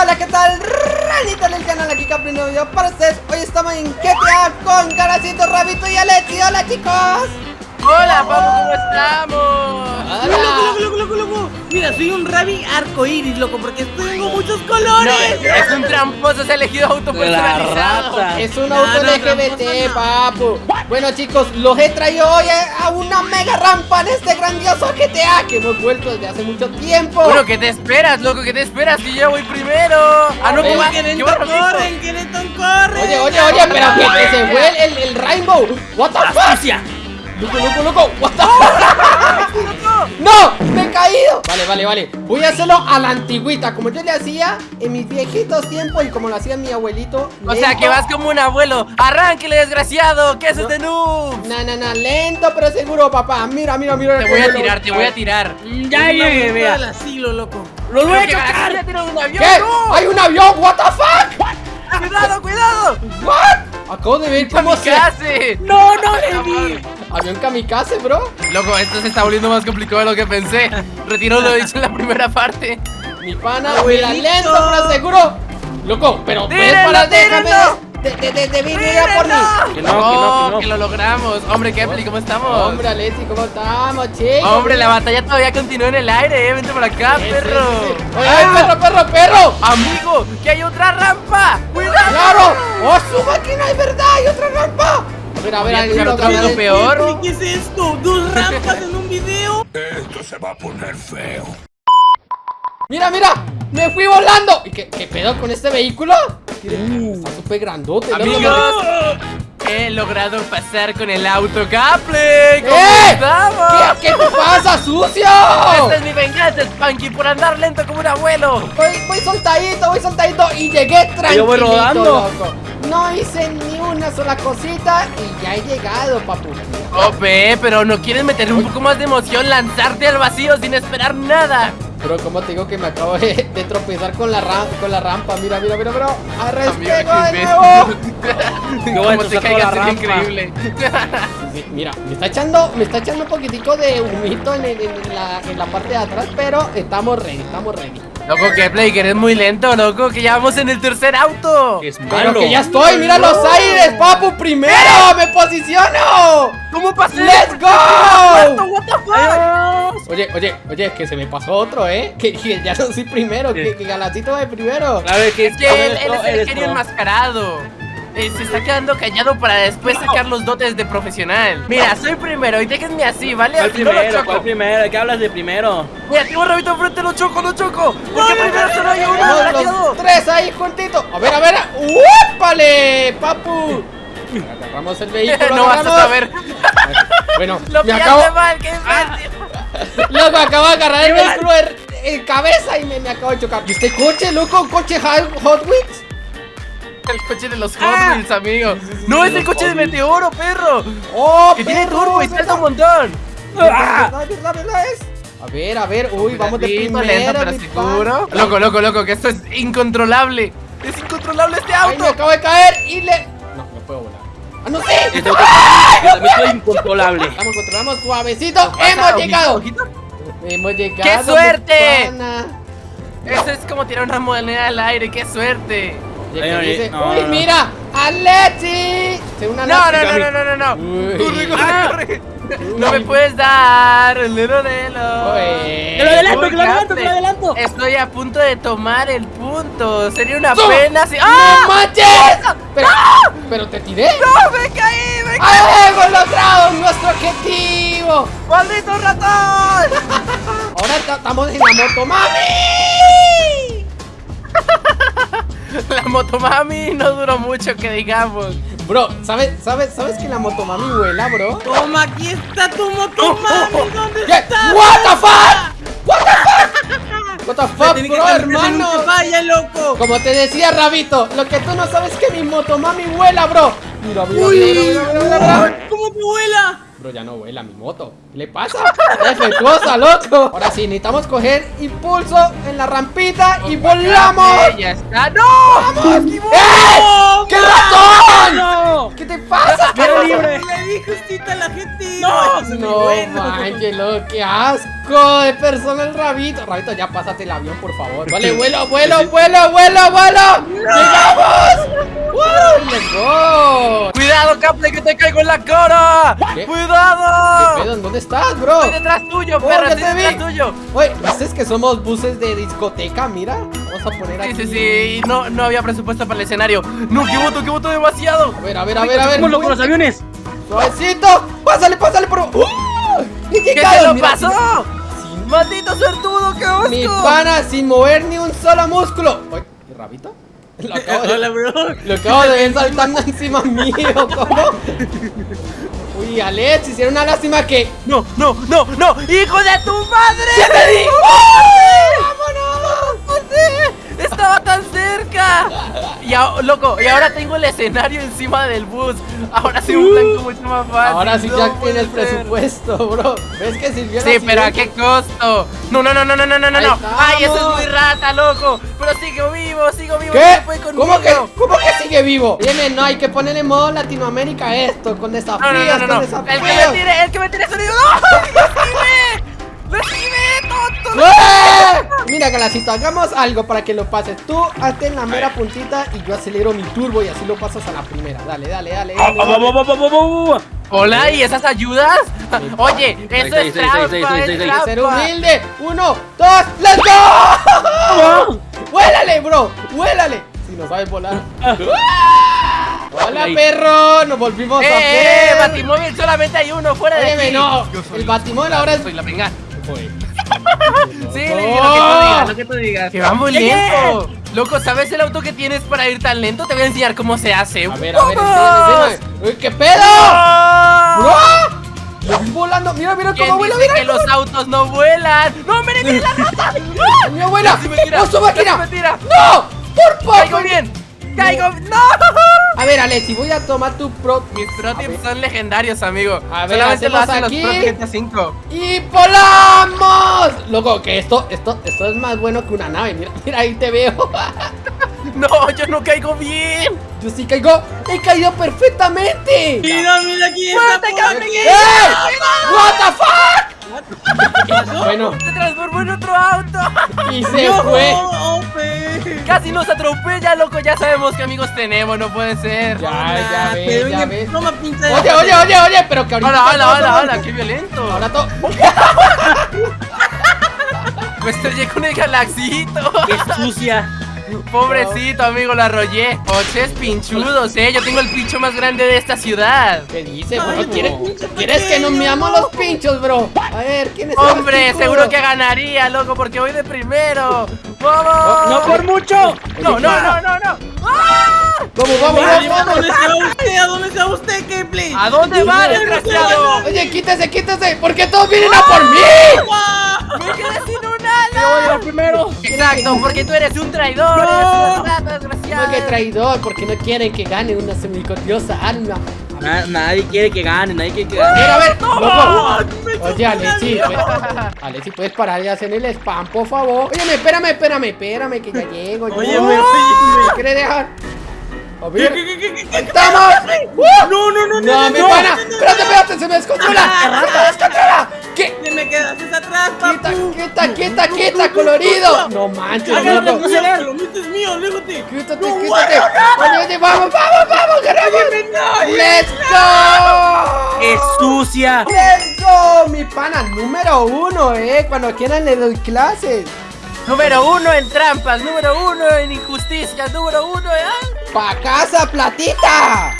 hola, ¿qué tal? Ranita del canal, aquí Capri nuevo para ustedes. Hoy estamos en GTA con Garacito, Rabito y Alexi. Hola chicos Hola, Papu, ¿cómo estamos? Hola. Loco, loco, loco, loco. Mira, soy un Rabi arcoíris, loco, porque tengo muchos colores. No, es un tramposo, se ha elegido auto personalizado. rata. Es un No, auto no, LGBT, papu Bueno chicos, los he traído hoy a una mega rampa en este grandioso GTA Que hemos vuelto desde hace mucho tiempo Bueno, ¿qué te esperas, loco? ¿Qué te esperas? Que yo voy primero. Ah, no, Ven, ¿qué va? Que ¿Qué va, Kenton Rabito? corre, que Kenton corre. Oye, oye, oye, pero que, se fue el, el, el Rainbow What the fuck. Loco, loco, loco What the fuck ¡No! ¡Me he caído! Vale, vale, vale Voy a hacerlo a la antigüita Como yo le hacía en mis viejitos tiempos Y como lo hacía mi abuelito O sea, que vas como un abuelo. ¡Arránquele, desgraciado! ¿Qué haces de noob? Na, na, na, lento pero seguro, papá Mira, mira, mira Te voy a lo- tirar, te voy a tirar. Ya llegué, vea. del asilo, loco. ¡Los voy a chocar! ya tiene un avión, ¿Qué? no. ¡Hay un avión! ¿What the fuck? ¡Cuidado, cuidado! ¿What? Acabo de ver cómo se... ¡Kamikaze! No, no le vi. Avión kamikaze, bro Loco, esto se está volviendo más complicado de lo que pensé. Retiro lo dicho en la primera parte. Mi pana, Abuelito. mira, lento pero seguro Loco, pero puedes parar, déjame tírenlo. de, de, de, de venir a por mí Que no, que no, que no. lo logramos. Hombre, Kepli, ¿cómo estamos? Hombre, Alexi, ¿cómo estamos, chicos? Hombre, la batalla todavía continúa en el aire, eh. Vente por acá, Sí, perro. sí, sí. ¡Oye, ay, perro, perro, perro! Amigo, que hay otra rampa. ¡Cuidado! ¡Claro! ¡Oh, su máquina, es verdad! ¡Hay otra rampa! A ver, a ver, a que video habrá- peor. ¿Qué es esto? ¿Dos rampas en un video? Esto se va a poner feo. ¡Mira, mira! ¡Me fui volando! ¿Y qué, qué pedo con este vehículo? Está súper grandote, loco. Amigos, he logrado pasar con el auto Caple. ¿Cómo ¡Eh! estamos? ¿Qué, ¿Qué te pasa, sucio? Esta es mi venganza, Spanky, por andar lento como un abuelo. Voy, voy soltadito, voy soltadito y llegué tranquilo. Yo voy rodando. loco. No hice ni una sola cosita y ya he llegado, papu. Ope, pero ¿no quieres meter un poco más de emoción? Lanzarte al vacío sin esperar nada. Pero como te digo que me acabo de, de tropezar con la, ram- con la rampa. Mira, mira, mira, bro. ¡Arrespego de nuevo! Como te caigas rampa. increíble. Mira, me está echando, me está echando un poquitico de humito en, en la, en la parte de atrás, pero estamos ready, estamos ready. Loco, que Play, que eres muy lento, loco, que ya vamos en el tercer auto. Que es Pero malo. que ya estoy, mira los aires, papu, primero, me posiciono. ¿Cómo pasé? ¡Let's go! What the fuck? Oye, oye, oye, que se me pasó otro, ¿eh? Que, que ya no soy primero, que, que Galacito va de primero. Claro, es que Es que él, él es el genio enmascarado. Eh, se está quedando callado para después sacar los dotes de profesional. Mira, soy primero y déjenme así, ¿vale? ¿Cuál Así no lo primero? choco. ¿Cuál primero? ¿De qué hablas de primero? Mira, tengo un rabito enfrente, lo choco, lo choco. Porque primero solo hay uno, los tres ahí juntitos. A ver, a ver. ¡Úpale, papu! Agarramos el vehículo. No vas a saber. Bueno, Lo me pillaste acabo. mal, qué imbécil. Loco, acabo de agarrar el vehículo en, en cabeza y me, me acabo de chocar. ¿Y este coche, loco? ¿Un coche Hot Hot Wheels? El coche de los Hot Ah. Wheels, amigo. No, es el coche de. Meteoro, perro. ¡Oh, Que tiene perro, turbo y salta un montón. ¿Verdad, verdad, verdad es? A ver, a ver. Uy, vamos de Lento, primero, lento, pero seguro. pan. Loco, loco, loco, que esto es incontrolable. Es incontrolable este Ay, me auto. acabo de caer y le... No, no puedo volar. ¡Ah, no sé! Este auto soy incontrolable. Vamos, controlamos suavecito. ¡Hemos llegado! ¡Hemos llegado! ¡Qué suerte! Eso es como tirar una moneda al aire, qué suerte. Y el Ay, que ay, dice, no, ¡Uy, no. mira! ¡Alexi! No, no, no, no, no, no, no. Corre, corre, Ah. corre. No me puedes dar el lero lero. Uy. ¡Que lo adelanto, que lo adelanto, que lo adelanto! Estoy a punto de tomar el punto. Sería una ¡No! pena si. ¡No ¡Ah! manches! Pero, pero te tiré. ¡No! ¡Me caí! ¡Me caí! ¡Ah, ¡Hemos logrado nuestro objetivo! ¡Maldito ratón! Ahora ta- estamos en la moto, mami. La motomami no duró mucho, que digamos. Bro, ¿sabes, sabes, ¿sabes que la motomami vuela, bro? Toma, aquí está tu motomami. ¿Dónde ¿Qué? está? What the fuck? What the fuck? What the fuck, que bro, hermano? falla, loco. Como te decía, Rabito, lo que tú no sabes es que mi motomami vuela, bro. Mira, mira, Uy, mira, mira, mira, mira, mira. ¿cómo te vuela? Bro, ya no vuela mi moto. ¿Qué le pasa? Defectuosa, loco. Ahora sí, necesitamos coger impulso en la rampita y volamos. Ya está. ¡No! ¡Vamos! ¡Eh! ¡Qué ratón! ¡No! ¿Qué te pasa? Era libre. Le dije injustita la gente. No, No bueno. manches, loco, qué asco de persona el rabito. Rabito, ya pásate el avión, por favor. Vale, vuelo, vuelo, vuelo, vuelo, vuelo. ¡Llegamos! ¡Woo! ¡Let's go! ¡Cuidado, Caple, que te caigo en la cara! ¿Qué? ¿Qué ¡Cuidado! pedo? ¿En ¿Dónde estás, bro? Estoy detrás tuyo, Oh, perra, ya estoy te vi. detrás tuyo. Oye, ¿dices que somos buses de discoteca? Mira, vamos a poner aquí. Sí, sí, sí, no, no había presupuesto para el escenario. No, que voto, que voto demasiado. A ver, a ver, a ver, a ver. ¿Cómo lo con los aviones? Suavecito. Pásale, pásale, por. ¡Uh! ¿Y ¿Qué cago? te lo Mira, pasó? sin- ¡Maldito suertudo, qué asco! Mi pana sin mover ni un solo músculo. Oye, ¿y rabito? Lo acabo de, Hola, bro. lo acabo de ver saltando encima mío, ¿cómo? Uy, Alex, hicieron una lástima que. No, no, no, no, hijo de tu madre. ¡Ya te! Estaba tan cerca. Y a- loco, y ahora tengo el escenario encima del bus. Ahora sí un blanco mucho más fácil. Ahora sí No ya tienes presupuesto, bro. ¿Ves que sirvió Sí, pero ¿a qué costo? No, no, no, no, no, no, no, no, no. Ay, eso es muy rata, loco. Pero sigo vivo, sigo vivo. ¿Qué? no conmigo. ¿Cómo que, ¿Cómo que sigue vivo? Dime, no, hay que ponerle modo Latinoamérica a esto, con desafíos, No, no, no, no, no. El que me tire, el que me tire sonido. ¡No! ¡Lo esquivé! ¡Lo esquivé, tonto! ¡Eh! Mira, Galacito, hagamos algo para que lo pases. Tú hazte en la mera puntita y yo acelero mi turbo y así lo pasas a la primera. Dale, dale, dale. Ah, dale, ah, dale. ah, ah, ah, ah, ah. Hola, ¿y esas ayudas? Oye, eso es trampa, es ser humilde. Uno, dos, ¡let's go! ¡Vuélale, bro! ¡Vuélale! Si no sabes volar. ¡Hola, Ahí. perro! Nos volvimos a ¡Eh, eh! ver. Batimóvil solamente hay uno, fuera de aquí. no. El batimóvil ahora es. Soy la venganza. Sí, le lo que tú digas, lo que tú digas. Que va muy lento. Loco, ¿sabes el auto que tienes para ir tan lento? Te voy a enseñar cómo se hace. A ver, a ver. Uy, ¿Qué pedo? Lo vi volando. Mira, mira ¿Quién cómo vuela, mira. que los autos no vuelan? ¡No, miren, miren la rata! Mi abuela. Casi me tira, ¡No, su máquina! ¡No! ¡Por poco! ¡Caigo bien! ¡Caigo! ¡No! A ver, Alexi, voy a tomar tu pro. Mis pro tips son legendarios, amigo. A ver, Solamente lo hacen aquí. los pro GTA 5. ¡Y volamos! Loco, que esto, esto, esto es más bueno que una nave. Mira, mira, ahí te veo. No, yo no caigo bien. Yo sí caigo. ¡He caído perfectamente! Mira, mira aquí. ¡Eh! ¿What the fuck? bueno, Se transformó en otro auto. y se No, fue. Casi nos atropella, loco. Ya sabemos qué amigos tenemos, no puede ser. Ya, ya Ah, ves, pero ya ves. Toma pinza de Oye, oye, oye, oye, pero que ahorita. Hola, hola, hola, hola, qué violento. Ahora todo. Me estrellé con el galaxito. ¡Qué sucia! Pobrecito, amigo, lo arrollé. Oches pinchudos, eh. Yo tengo el pincho más grande de esta ciudad. ¿Qué dice, bro? Ay, ¿Quieres, pinche ¿quieres que nos meamos los pinchos, bro? A ver, ¿quién es Hombre, seguro que ganaría, loco, porque voy de primero. ¡Vamos! ¡No por mucho! No, no, no, no, no. Vamos, vamos, vamos, ¿A vamos. dónde se va usted? ¿A dónde se va usted, Keyblade? ¿A dónde va, desgraciado? Oye, quítese, quítese, porque todos vienen a por mí. Me quedé sin un ala. ¡Yo primero! Exacto, porque tú eres un traidor. Eres un desgraciado. No, que traidor, porque no quieren que gane una semicotiosa alma. Na- nadie quiere que gane, nadie quiere que A gane. ver, a ver, ¡Ah! chocó Oye, Alexi, pues, Alexi, ¿puedes parar de hacer el spam, por favor? Óyeme, espérame, espérame, espérame, que ya llego. Yo. óyeme. ¿Me quieres dejar? A ¿Qué, ver, qué, qué, qué, qué, qué? ¡estamos! ¡Uh! No, no, no, ¡No, mi pana! ¡Espérate, espérate! ¡Se me descontrola! ¡Se me descontrola! Quedaste atrás, ¡Quita, papu. quita, quita, quita, colorido! ¡No manches, mío, que lo mío es mío, aléjate. ¡Quítate, No, quítate! ¡Oye, oye, vamos, vamos, vamos! ¡Ganamos! ¡Let's go! ¡Qué sucia! ¡Let's go! Mi pana número uno, eh. Cuando quieran le doy clases. Número uno en trampas, número uno en injusticias, número uno en... ¡Pa casa, platita!